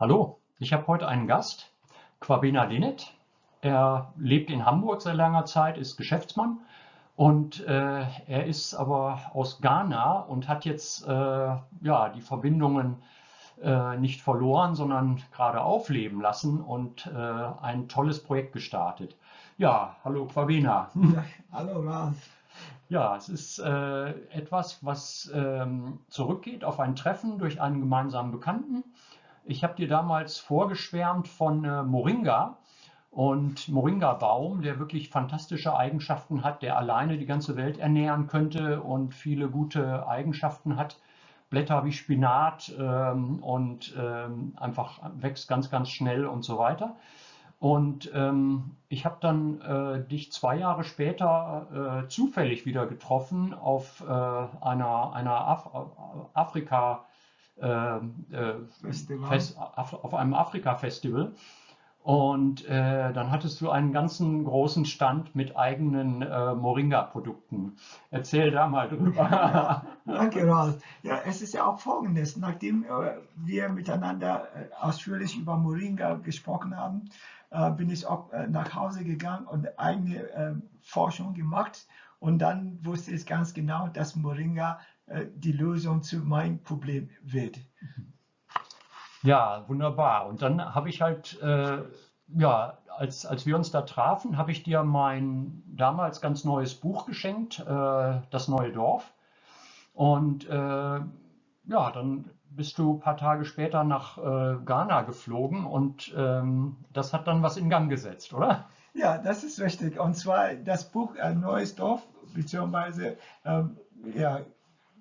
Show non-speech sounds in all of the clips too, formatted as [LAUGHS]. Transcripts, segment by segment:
Hallo, ich habe heute einen Gast, Kwabena Linet. Er lebt in Hamburg seit langer Zeit, ist Geschäftsmann und äh, er ist aber aus Ghana und hat jetzt äh, ja, die Verbindungen äh, nicht verloren, sondern gerade aufleben lassen und äh, ein tolles Projekt gestartet. Ja, hallo Kwabena. Ja, hallo Ralf. Ja, es ist äh, etwas, was ähm, zurückgeht auf ein Treffen durch einen gemeinsamen Bekannten. Ich habe dir damals vorgeschwärmt von äh, Moringa und Moringa-Baum, der wirklich fantastische Eigenschaften hat, der alleine die ganze Welt ernähren könnte und viele gute Eigenschaften hat. Blätter wie Spinat ähm, und ähm, einfach wächst ganz, ganz schnell und so weiter. Und ähm, ich habe dann äh, dich zwei Jahre später äh, zufällig wieder getroffen auf äh, einer, einer Af Afrika, Fest, auf einem Afrika-Festival. Und äh, dann hattest du einen ganzen großen Stand mit eigenen äh, Moringa-Produkten. Erzähl da mal drüber. [LAUGHS] Danke, [LAUGHS] Ralf. Ja, es ist ja auch folgendes. Nachdem äh, wir miteinander äh, ausführlich über Moringa gesprochen haben, äh, bin ich auch äh, nach Hause gegangen und eigene Forschung gemacht. Und dann wusste ich ganz genau, dass Moringa die Lösung zu meinem Problem wird. Ja, wunderbar. Und dann habe ich halt, äh, ja, als, als wir uns da trafen, habe ich dir mein damals ganz neues Buch geschenkt, äh, Das neue Dorf. Und äh, ja, dann bist du ein paar Tage später nach äh, Ghana geflogen und ähm, das hat dann was in Gang gesetzt, oder? Ja, das ist richtig. Und zwar das Buch Ein neues Dorf, beziehungsweise ähm, ja,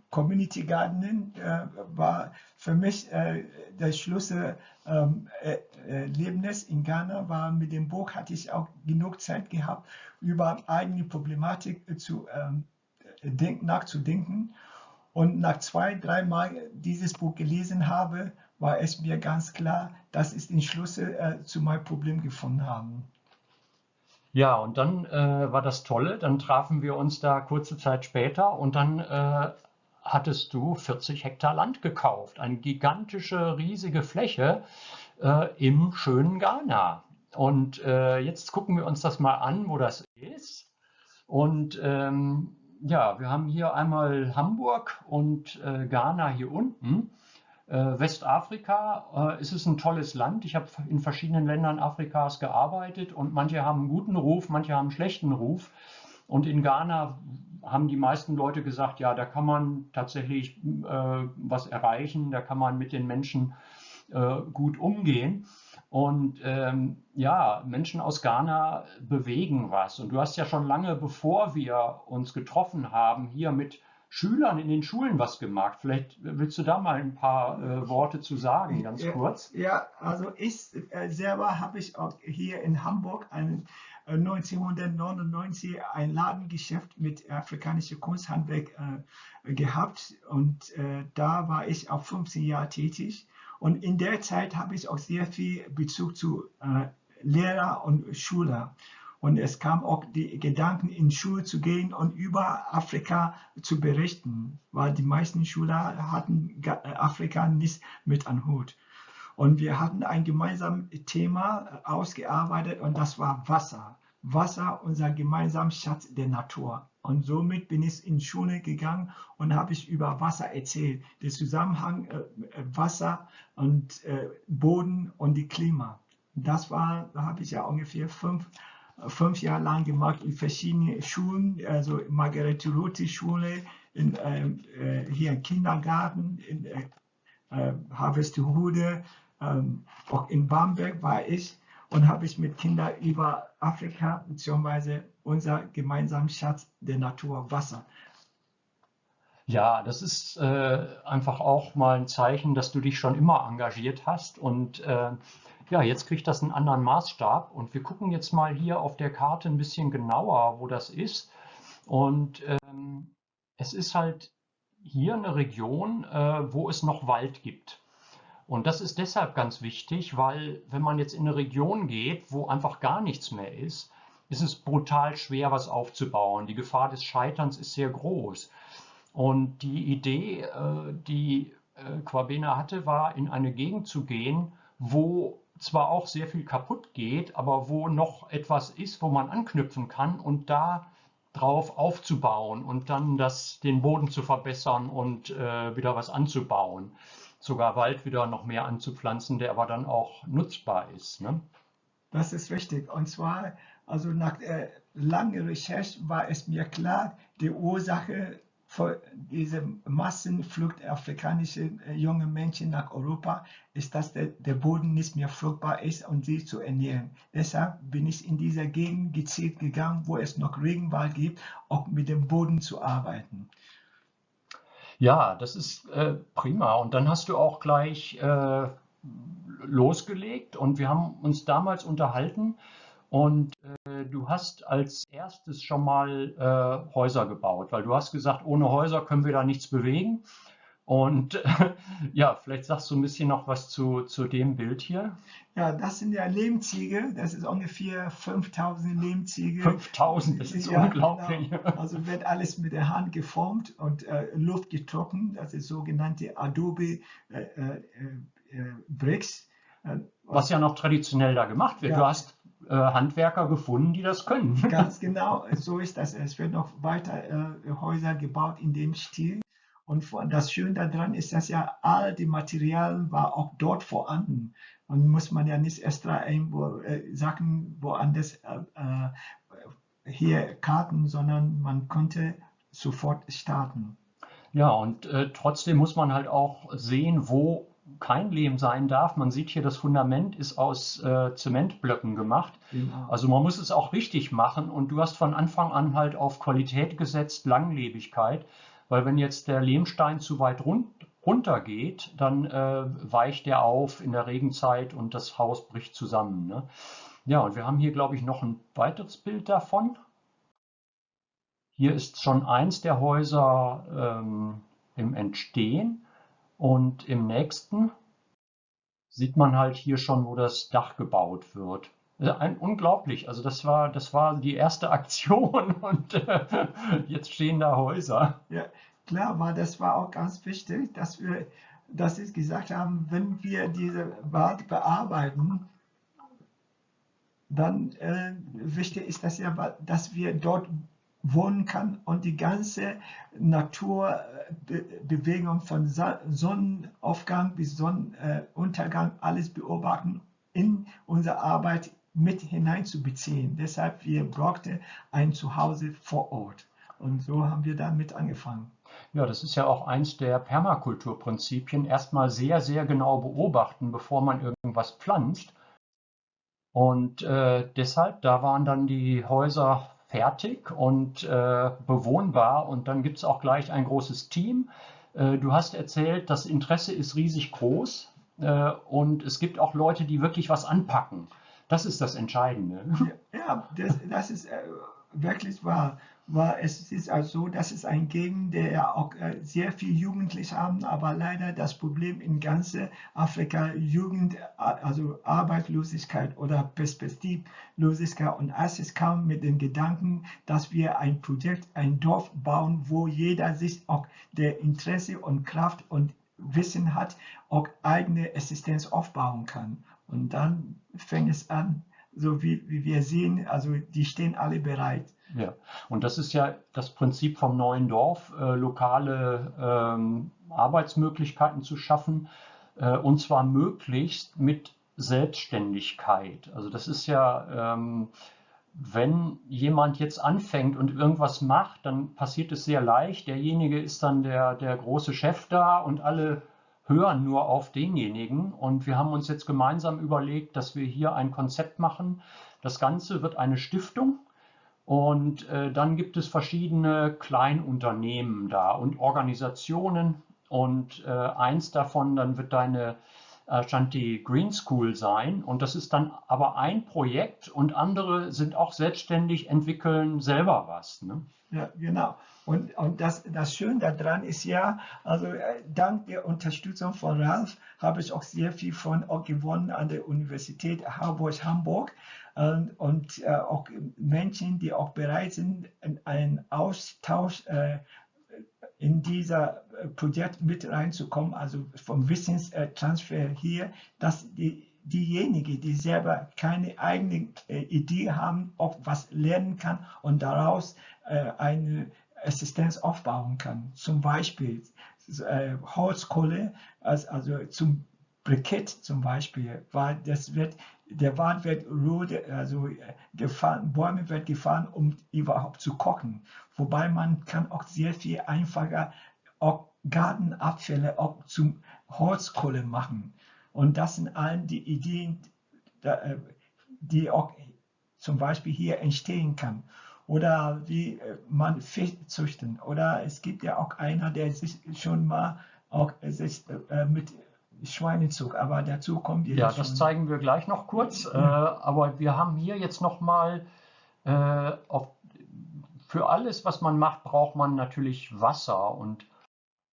Community Gardening äh, war für mich äh, der Schlüssel ähm, äh, in Ghana war mit dem Buch hatte ich auch genug Zeit gehabt über eigene Problematik zu ähm, denk, nachzudenken und nach zwei drei Mal dieses Buch gelesen habe war es mir ganz klar dass ich den Schlüssel äh, zu meinem Problem gefunden haben ja, und dann äh, war das Tolle. Dann trafen wir uns da kurze Zeit später und dann äh, hattest du 40 Hektar Land gekauft, eine gigantische, riesige Fläche äh, im schönen Ghana. Und äh, jetzt gucken wir uns das mal an, wo das ist. Und ähm, ja, wir haben hier einmal Hamburg und äh, Ghana hier unten. Äh, Westafrika äh, ist es ein tolles Land. Ich habe in verschiedenen Ländern Afrikas gearbeitet und manche haben einen guten Ruf, manche haben einen schlechten Ruf. Und in Ghana haben die meisten Leute gesagt, ja, da kann man tatsächlich äh, was erreichen, da kann man mit den Menschen äh, gut umgehen. Und ähm, ja, Menschen aus Ghana bewegen was. Und du hast ja schon lange, bevor wir uns getroffen haben, hier mit Schülern in den Schulen was gemacht. Vielleicht willst du da mal ein paar äh, Worte zu sagen, ganz kurz. Ja, also ich äh, selber habe ich auch hier in Hamburg einen 1999 ein Ladengeschäft mit afrikanischem Kunsthandwerk äh, gehabt und äh, da war ich auch 15 Jahre tätig und in der Zeit habe ich auch sehr viel Bezug zu äh, Lehrer und Schüler und es kam auch die Gedanken in Schule zu gehen und über Afrika zu berichten, weil die meisten Schüler hatten Afrika nicht mit an Hut. Und wir hatten ein gemeinsames Thema ausgearbeitet und das war Wasser. Wasser, unser gemeinsamer Schatz der Natur. Und somit bin ich in Schule gegangen und habe ich über Wasser erzählt. Den Zusammenhang äh, Wasser und äh, Boden und die Klima. Das war, da habe ich ja ungefähr fünf, fünf Jahre lang gemacht in verschiedenen Schulen, also Margarete Ruti Schule, in, ähm, äh, hier im Kindergarten, in äh, äh Harvestehude, ähm, auch in Bamberg war ich und habe ich mit Kindern über Afrika bzw. unser gemeinsamen Schatz der Natur Wasser. Ja, das ist äh, einfach auch mal ein Zeichen, dass du dich schon immer engagiert hast und äh, ja, jetzt kriegt das einen anderen Maßstab und wir gucken jetzt mal hier auf der Karte ein bisschen genauer, wo das ist und ähm, es ist halt hier eine Region, äh, wo es noch Wald gibt. Und das ist deshalb ganz wichtig, weil wenn man jetzt in eine Region geht, wo einfach gar nichts mehr ist, ist es brutal schwer, was aufzubauen. Die Gefahr des Scheiterns ist sehr groß. Und die Idee, äh, die äh, Quabena hatte, war, in eine Gegend zu gehen, wo zwar auch sehr viel kaputt geht, aber wo noch etwas ist, wo man anknüpfen kann und da drauf aufzubauen und dann das, den Boden zu verbessern und äh, wieder was anzubauen. Sogar Wald wieder noch mehr anzupflanzen, der aber dann auch nutzbar ist. Ne? Das ist richtig. Und zwar, also nach äh, langer Recherche war es mir klar, die Ursache diese Massenflucht afrikanischer äh, junge Menschen nach Europa ist, dass der, der Boden nicht mehr fruchtbar ist um sie zu ernähren. Deshalb bin ich in dieser Gegend gezielt gegangen, wo es noch Regenwald gibt, auch mit dem Boden zu arbeiten. Ja, das ist äh, prima. Und dann hast du auch gleich äh, losgelegt und wir haben uns damals unterhalten und äh, du hast als erstes schon mal äh, Häuser gebaut, weil du hast gesagt, ohne Häuser können wir da nichts bewegen. Und äh, [LAUGHS] ja, vielleicht sagst du ein bisschen noch was zu, zu dem Bild hier. Ja, das sind ja Lehmziegel. Das ist ungefähr 5000 Lehmziegel. 5000, das ist ja, unglaublich. Genau. Also wird alles mit der Hand geformt und äh, Luft getrocknet. Das ist sogenannte Adobe äh, äh, äh Bricks. Was ja noch traditionell da gemacht wird. Ja. Du hast äh, Handwerker gefunden, die das können. [LAUGHS] Ganz genau, so ist das. Es wird noch weiter äh, Häuser gebaut in dem Stil. Und das Schöne daran ist, dass ja all die Materialien war auch dort vorhanden. Und muss man ja nicht extra irgendwo äh, Sachen woanders äh, äh, hier karten, sondern man konnte sofort starten. Ja, und äh, trotzdem muss man halt auch sehen, wo kein Lehm sein darf. Man sieht hier, das Fundament ist aus äh, Zementblöcken gemacht. Genau. Also man muss es auch richtig machen und du hast von Anfang an halt auf Qualität gesetzt, Langlebigkeit, weil wenn jetzt der Lehmstein zu weit run runter geht, dann äh, weicht er auf in der Regenzeit und das Haus bricht zusammen. Ne? Ja, und wir haben hier, glaube ich, noch ein weiteres Bild davon. Hier ist schon eins der Häuser ähm, im Entstehen. Und im nächsten sieht man halt hier schon, wo das Dach gebaut wird. Ein, unglaublich, also das war, das war die erste [LAUGHS] Aktion und äh, jetzt stehen da Häuser. Ja, klar, war das war auch ganz wichtig, dass wir, dass Sie gesagt haben, wenn wir diese Wald bearbeiten, dann äh, wichtig ist das ja, dass wir dort wohnen kann und die ganze Naturbewegung von Sonnenaufgang bis Sonnenuntergang alles beobachten, in unsere Arbeit mit hineinzubeziehen. Deshalb wir brauchten ein Zuhause vor Ort. Und so haben wir damit angefangen. Ja, das ist ja auch eins der Permakulturprinzipien. Erstmal sehr, sehr genau beobachten, bevor man irgendwas pflanzt. Und äh, deshalb, da waren dann die Häuser fertig und äh, bewohnbar und dann gibt es auch gleich ein großes Team. Äh, du hast erzählt, das Interesse ist riesig groß äh, und es gibt auch Leute, die wirklich was anpacken. Das ist das Entscheidende. Ja, das, das ist äh, wirklich wahr war es ist also so, dass es ein Gegend, der auch äh, sehr viel Jugendliche haben, aber leider das Problem in ganze Afrika Jugend, also Arbeitslosigkeit oder Perspektivlosigkeit und als es kam mit dem Gedanken, dass wir ein Projekt, ein Dorf bauen, wo jeder sich auch der Interesse und Kraft und Wissen hat, auch eigene Existenz aufbauen kann. Und dann fängt es an, so wie, wie wir sehen, also die stehen alle bereit. Ja, und das ist ja das Prinzip vom neuen Dorf, äh, lokale ähm, Arbeitsmöglichkeiten zu schaffen, äh, und zwar möglichst mit Selbstständigkeit. Also das ist ja, ähm, wenn jemand jetzt anfängt und irgendwas macht, dann passiert es sehr leicht. Derjenige ist dann der, der große Chef da und alle hören nur auf denjenigen. Und wir haben uns jetzt gemeinsam überlegt, dass wir hier ein Konzept machen. Das Ganze wird eine Stiftung und äh, dann gibt es verschiedene Kleinunternehmen da und Organisationen. Und äh, eins davon, dann wird deine Ashanti Green School sein. Und das ist dann aber ein Projekt und andere sind auch selbstständig, entwickeln selber was. Ne? Ja, genau. Und, und das, das Schöne daran ist ja, also äh, dank der Unterstützung von Ralph habe ich auch sehr viel von auch gewonnen an der Universität Harburg-Hamburg und, und äh, auch Menschen, die auch bereit sind, einen Austausch äh, in dieser äh, Projekt mit reinzukommen, also vom Wissenstransfer hier, dass die diejenigen, die selber keine eigene äh, Idee haben, ob was lernen kann und daraus äh, eine Assistenz aufbauen kann. Zum Beispiel Holzkohle, also zum Brikett zum Beispiel, weil das wird, der Wald wird rote, also gefahren, Bäume wird gefahren, um überhaupt zu kochen. Wobei man kann auch sehr viel einfacher auch Gartenabfälle auch zum Holzkohle machen. Und das sind allen die Ideen, äh, die auch zum Beispiel hier entstehen kann. Oder wie äh, man Fisch züchten. Oder es gibt ja auch einer, der sich schon mal auch sich äh, mit Schweinezug, aber dazu kommt ihr. Ja, das zeigen wir gleich noch kurz. Ja. aber wir haben hier jetzt noch mal für alles, was man macht, braucht man natürlich Wasser und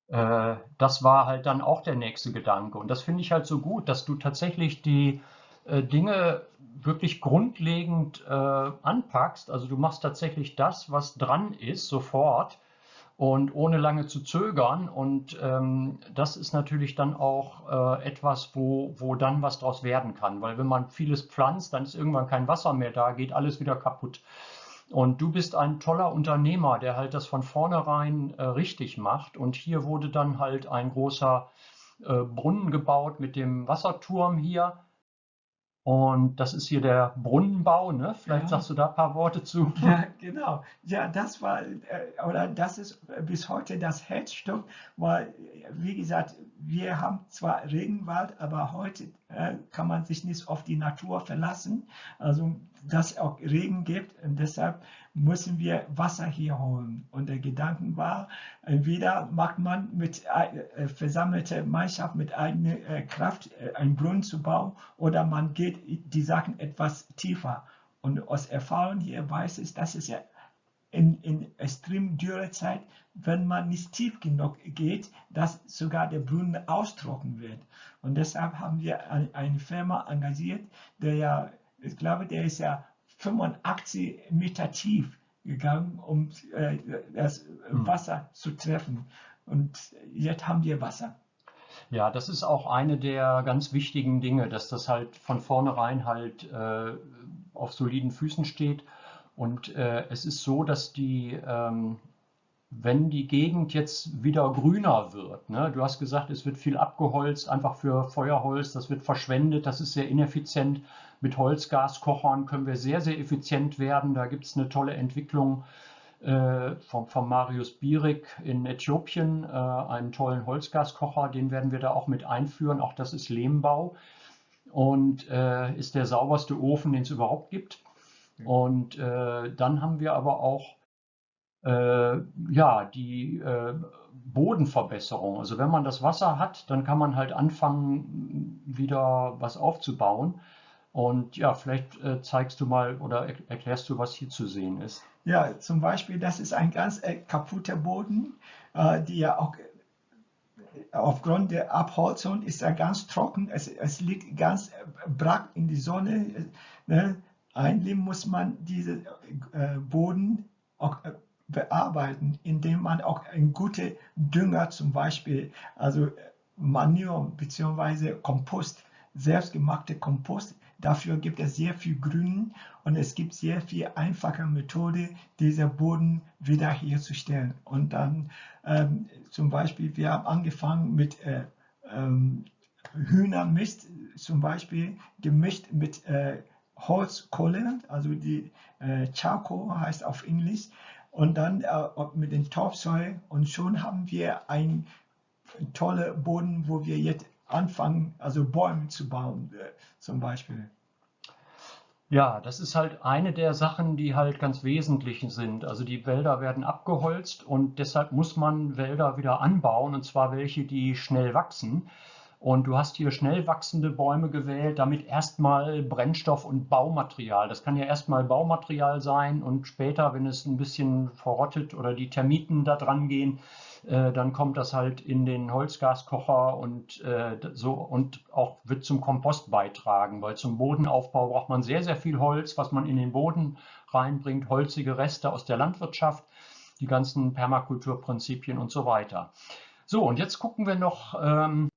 äh, das war halt dann auch der nächste Gedanke. Und das finde ich halt so gut, dass du tatsächlich die äh, Dinge wirklich grundlegend äh, anpackst. Also du machst tatsächlich das, was dran ist, sofort und ohne lange zu zögern. Und ähm, das ist natürlich dann auch äh, etwas, wo, wo dann was draus werden kann. Weil wenn man vieles pflanzt, dann ist irgendwann kein Wasser mehr da, geht alles wieder kaputt. Und du bist ein toller Unternehmer, der halt das von vornherein äh, richtig macht. Und hier wurde dann halt ein großer äh, Brunnen gebaut mit dem Wasserturm hier. Und das ist hier der Brunnenbau, ne? Vielleicht ja. sagst du da ein paar Worte zu. [LAUGHS] Ja, genau. Ja, das war, äh, oder das ist bis heute das Herzstück, weil, wie gesagt, wir haben zwar Regenwald, aber heute äh, kann man sich nicht auf die Natur verlassen. Also dass auch Regen gibt und deshalb müssen wir Wasser hier holen. Und der Gedanke war, entweder macht man mit äh, versammelter Mannschaft mit eigener äh, Kraft äh, einen Brunnen zu bauen oder man geht die Sachen etwas tiefer. Und aus Erfahrung hier weiß ich, dass es ja in, in extrem dürre Zeit, wenn man nicht tief genug geht, dass sogar der Brunnen austrocknen wird. Und deshalb haben wir eine Firma engagiert, der ja ich glaube, der ist ja 85 Meter tief gegangen, um äh, das hm. Wasser zu treffen. Und jetzt haben wir Wasser. Ja, das ist auch eine der ganz wichtigen Dinge, dass das halt von vornherein halt äh, auf soliden Füßen steht. Und äh, es ist so, dass die ähm, wenn die Gegend jetzt wieder grüner wird. Ne? Du hast gesagt, es wird viel abgeholzt, einfach für Feuerholz, das wird verschwendet, das ist sehr ineffizient. Mit Holzgaskochern können wir sehr, sehr effizient werden. Da gibt es eine tolle Entwicklung äh, von, von, Marius Bierig in Äthiopien, äh, einen tollen Holzgaskocher, den werden wir da auch mit einführen. Auch das ist Lehmbau und äh, ist der sauberste Ofen, den es überhaupt gibt. Und äh, dann haben wir aber auch ja, die äh, Bodenverbesserung. Also wenn man das Wasser hat, dann kann man halt anfangen, wieder was aufzubauen. Und ja, vielleicht äh, zeigst du mal oder er erklärst du, was hier zu sehen ist. Ja, zum Beispiel, das ist ein ganz äh, kaputter Boden, äh, die ja auch äh, aufgrund der Abholzung ist er ganz trocken. Es, es liegt ganz brack in die Sonne. Ne? Eigentlich muss man diesen Boden auch bearbeiten, indem man auch ein guter Dünger zum Beispiel, also Manure bzw. Kompost, selbstgemachte Kompost, dafür gibt es sehr viel Grün und es gibt sehr viel einfache Methode, diesen Boden wiederherzustellen. Und dann ähm, zum Beispiel, wir haben angefangen mit äh, ähm, Hühnermist, zum Beispiel gemischt mit äh, Holzkohle, also die äh, Charcoal heißt auf Englisch, und dann äh, mit dem Topsoil und schon haben wir einen tollen Boden, wo wir jetzt anfangen, also Bäume zu bauen äh, zum Beispiel. Ja, das ist halt eine der Sachen, die halt ganz wesentlich sind. Also die Wälder werden abgeholzt und deshalb muss man Wälder wieder anbauen und zwar welche, die schnell wachsen. Und du hast hier schnell wachsende Bäume gewählt, damit erstmal Brennstoff und Baumaterial. Das kann ja erstmal Baumaterial sein und später, wenn es ein bisschen verrottet oder die Termiten da dran gehen, äh, dann kommt das halt in den Holzgaskocher und äh, so und auch wird zum Kompost beitragen, weil zum Bodenaufbau braucht man sehr, sehr viel Holz, was man in den Boden reinbringt, holzige Reste aus der Landwirtschaft, die ganzen Permakulturprinzipien und so weiter. So, und jetzt gucken wir noch ähm,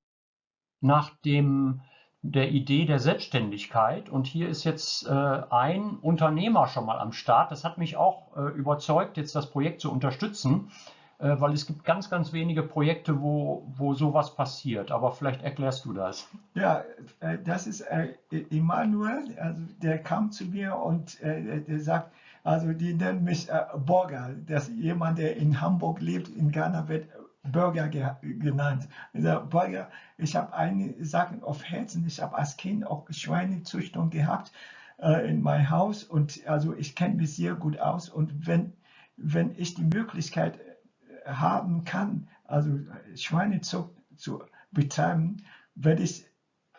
nach dem der Idee der Selbstständigkeit. Und hier ist jetzt äh, ein Unternehmer schon mal am Start. Das hat mich auch äh, überzeugt, jetzt das Projekt zu unterstützen, äh, weil es gibt ganz, ganz wenige Projekte, wo, wo sowas passiert. Aber vielleicht erklärst du das. Ja, äh, das ist äh, Emanuel, also der kam zu mir und äh, der sagt, also die nennen mich Borger, das ist jemand, der in Hamburg lebt, in Ghana wird Burger genannt. Der Burger, ich habe einige Sachen auf Herzen. Ich habe als Kind auch Schweinezüchtung gehabt äh, in meinem Haus und also ich kenne mich sehr gut aus und wenn, wenn ich die Möglichkeit äh, haben kann, also Schweinezucht zu betreiben, werde ich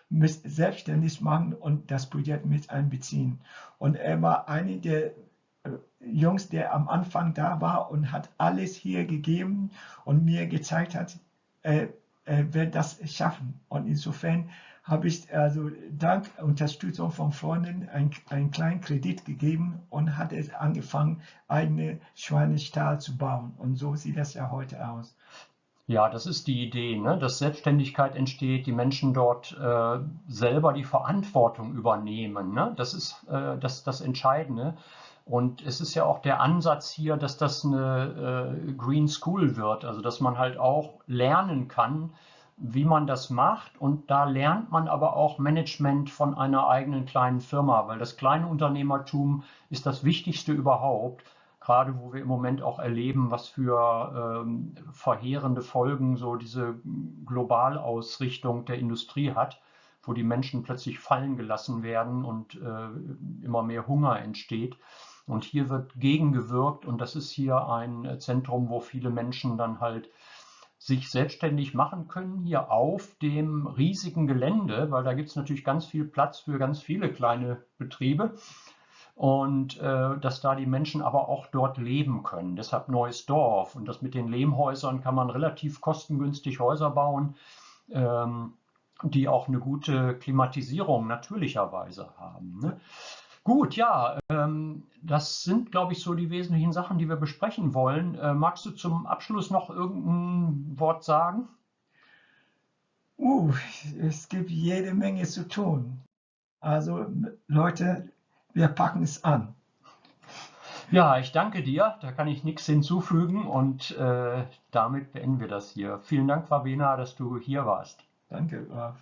mich selbstständig machen und das Projekt mit einbeziehen. Und er war einer der Jungs, der am Anfang da war und hat alles hier gegeben und mir gezeigt hat, er, er wird das schaffen. Und insofern habe ich also dank Unterstützung von Freunden einen, einen kleinen Kredit gegeben und hat es angefangen, eigene Schweinestall zu bauen. Und so sieht das ja heute aus. Ja, das ist die Idee, ne? dass Selbstständigkeit entsteht, die Menschen dort äh, selber die Verantwortung übernehmen. Ne? Das ist äh, das, das Entscheidende. Und es ist ja auch der Ansatz hier, dass das eine äh, Green School wird, also dass man halt auch lernen kann, wie man das macht. Und da lernt man aber auch Management von einer eigenen kleinen Firma, weil das kleine Unternehmertum ist das Wichtigste überhaupt. Gerade wo wir im Moment auch erleben, was für ähm, verheerende Folgen so diese Globalausrichtung der Industrie hat, wo die Menschen plötzlich fallen gelassen werden und äh, immer mehr Hunger entsteht. Und hier wird gegengewirkt und das ist hier ein Zentrum, wo viele Menschen dann halt sich selbstständig machen können, hier auf dem riesigen Gelände, weil da gibt es natürlich ganz viel Platz für ganz viele kleine Betriebe und äh, dass da die Menschen aber auch dort leben können. Deshalb neues Dorf und das mit den Lehmhäusern kann man relativ kostengünstig Häuser bauen, ähm, die auch eine gute Klimatisierung natürlicherweise haben. Ne? Gut, ja, ähm, das sind, glaube ich, so die wesentlichen Sachen, die wir besprechen wollen. Äh, magst du zum Abschluss noch irgendein Wort sagen? Uh, es gibt jede Menge zu tun. Also Leute, wir packen es an. Ja, ich danke dir. Da kann ich nichts hinzufügen und äh, damit beenden wir das hier. Vielen Dank, Favena, dass du hier warst. Danke, Graf.